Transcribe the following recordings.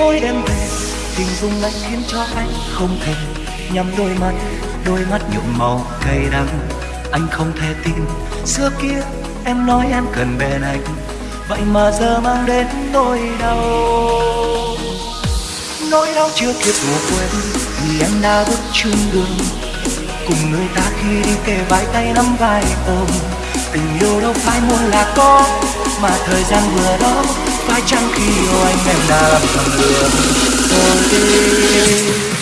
mỗi đêm về. Tình dung lại khiến cho anh không thể nhắm đôi mắt. Đôi mắt nhuộm màu cay đắng. Anh không thể tin. Xưa kia em nói em cần bên anh. Vậy mà giờ mang đến nỗi đau. Nỗi đau chưa kịp ngủ quên, vì em đã bước chung đường. Cùng người ta khi đi kề vai tay nắm vai ôm. Tình yêu đâu phải muốn là có, mà thời gian vừa đó phải chăng khi yêu anh em đã làm thầm lừa tôi đi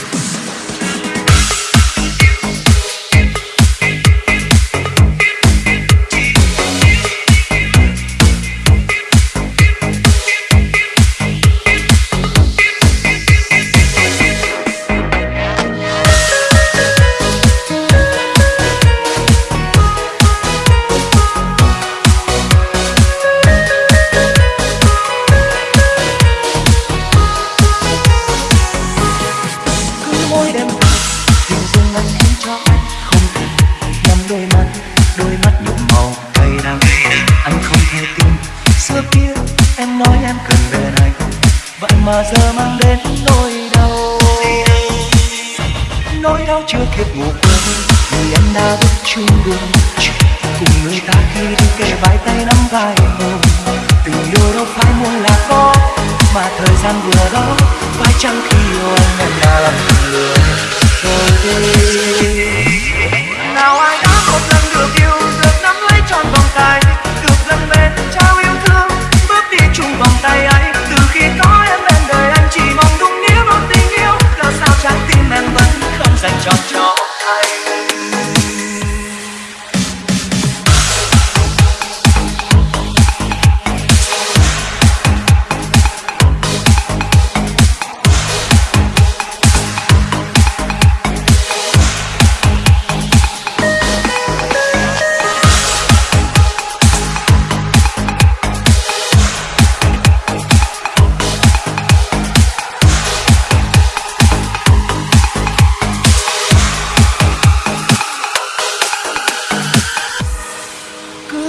mà giờ mang đến nỗi đau. Nỗi đau chưa kịp ngủ quên, vì em đã bước chung đường cùng người ta khi đi kề vai tay nắm vai ôm tình yêu đâu phải muốn là có, mà thời gian vừa đó, phải chăng khi yêu anh em đã làm lừa rồi đi nào ai 三桥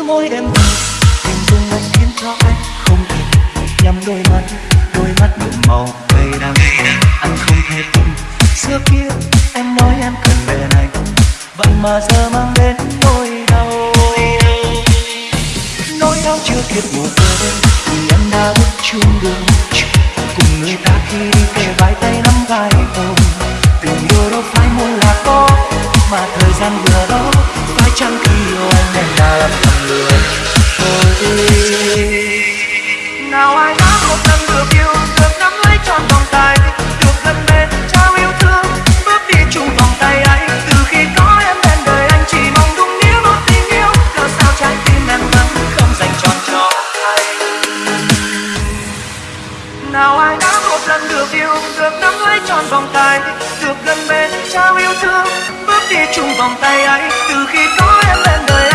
môi đêm tình dung anh khiến cho anh, không thể nhắm đôi mắt đôi mắt nhuộm màu đầy đắng. Anh không thể tin. Xưa kia, em nói em cần bên anh vậy mà giờ mang đến nỗi đau. Nỗi đau chưa kịp mùa quên thì em đã bước chung đường. Cùng người ta khi đi đã được yêu, được nắm lấy trọn vòng tay được gần bên trao yêu thương. Bước đi chung vòng tay ấy, từ khi có em bên đời